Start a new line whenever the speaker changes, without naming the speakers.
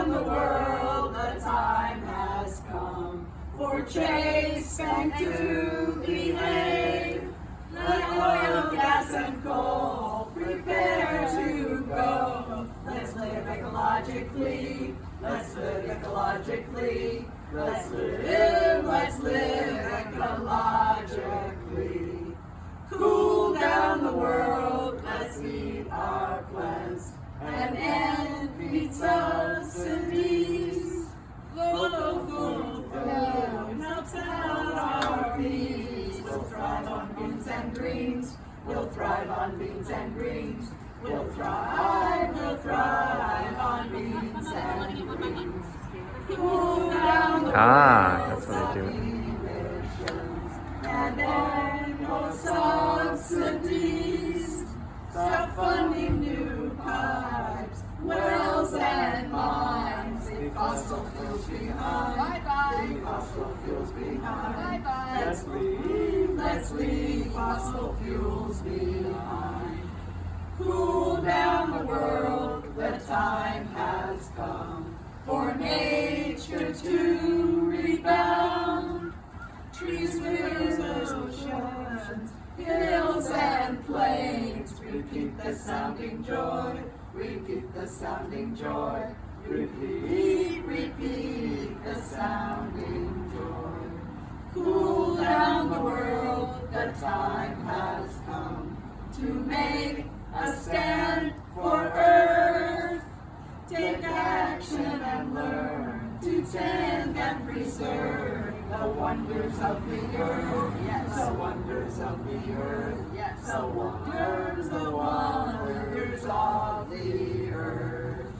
around the world, the time has come for change and to behave. Let oil, gas, and coal prepare to go. Let's live ecologically, let's live ecologically, let's live, let's live ecologically. Cool down the world, let's feed our plants and end pizza. Peace. We'll thrive on beans and greens. We'll thrive on beans and greens. We'll thrive, we'll thrive on beans and greens. Cool down the
Ah, that's what I do.
And then more subsidies. Stop funding new pipes, wells and mines. Leave fossil fuels behind.
Bye-bye.
Leave fossil fuels behind.
Bye-bye.
Let's leave, let's leave fossil fuels behind. Cool down the world, the time has come for nature to rebound. Trees, rivers, oceans, hills and plains, repeat the sounding joy, repeat the sounding joy, repeat, repeat the sounding stand for Earth. Take action and learn to tend and preserve the wonders of the earth. Yes, the wonders of the earth. Yes, the wonders, the